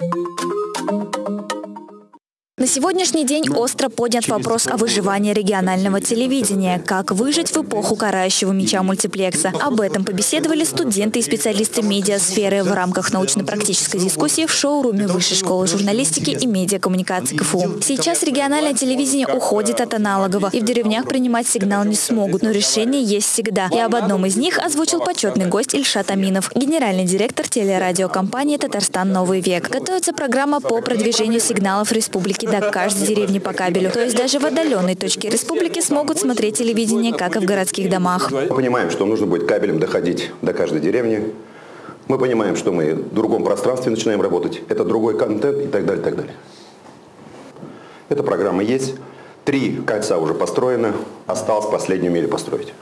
うん。На сегодняшний день остро поднят вопрос о выживании регионального телевидения. Как выжить в эпоху карающего меча мультиплекса? Об этом побеседовали студенты и специалисты медиасферы в рамках научно-практической дискуссии в шоуруме Высшей школы журналистики и медиакоммуникации КФУ. Сейчас региональное телевидение уходит от аналогового, и в деревнях принимать сигнал не смогут, но решение есть всегда. И об одном из них озвучил почетный гость Ильшат Аминов, генеральный директор телерадиокомпании «Татарстан. Новый век». Готовится программа по продвижению сигналов республики до каждой деревни по кабелю. То есть даже в отдаленной точке республики смогут смотреть телевидение, как и в городских домах. Мы понимаем, что нужно будет кабелем доходить до каждой деревни. Мы понимаем, что мы в другом пространстве начинаем работать. Это другой контент и так далее, и так далее. Эта программа есть. Три кольца уже построены. Осталось последнюю милю построить.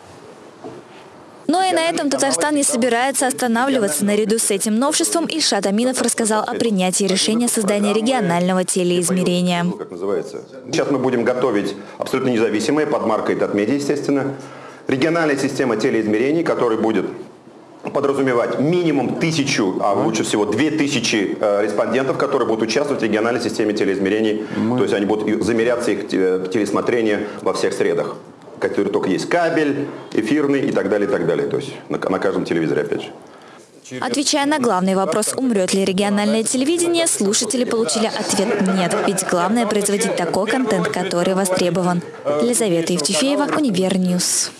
И на этом Татарстан не собирается останавливаться. Наряду с этим новшеством Ильшат Аминов рассказал о принятии решения создания регионального телеизмерения. Как называется? Сейчас мы будем готовить абсолютно независимые, под маркой Татмедиа, естественно, региональная система телеизмерений, которая будет подразумевать минимум тысячу, а лучше всего две тысячи э, респондентов, которые будут участвовать в региональной системе телеизмерений. Мы... То есть они будут замеряться их э, телесмотрение во всех средах который только есть кабель, эфирный и так далее, и так далее. То есть на, на каждом телевизоре, опять же. Отвечая на главный вопрос, умрет ли региональное телевидение, слушатели получили ответ «нет». Ведь главное производить такой контент, который востребован. Елизавета Евтефеева, UniverNews.